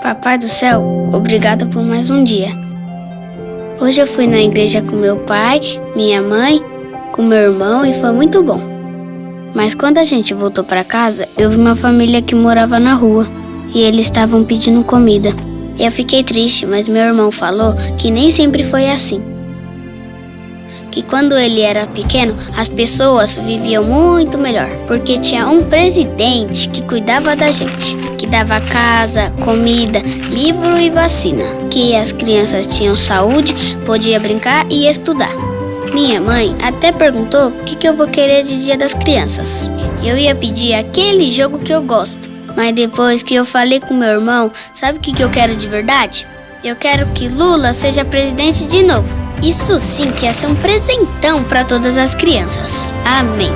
Papai do céu, obrigado por mais um dia. Hoje eu fui na igreja com meu pai, minha mãe, com meu irmão e foi muito bom. Mas quando a gente voltou para casa, eu vi uma família que morava na rua e eles estavam pedindo comida. Eu fiquei triste, mas meu irmão falou que nem sempre foi assim. Que quando ele era pequeno, as pessoas viviam muito melhor, porque tinha um presidente que cuidava da gente, que dava casa, comida, livro e vacina, que as crianças tinham saúde, podia brincar e estudar. Minha mãe até perguntou o que, que eu vou querer de Dia das Crianças. Eu ia pedir aquele jogo que eu gosto, mas depois que eu falei com meu irmão, sabe o que, que eu quero de verdade? Eu quero que Lula seja presidente de novo. Isso sim que ia ser um presentão para todas as crianças. Amém.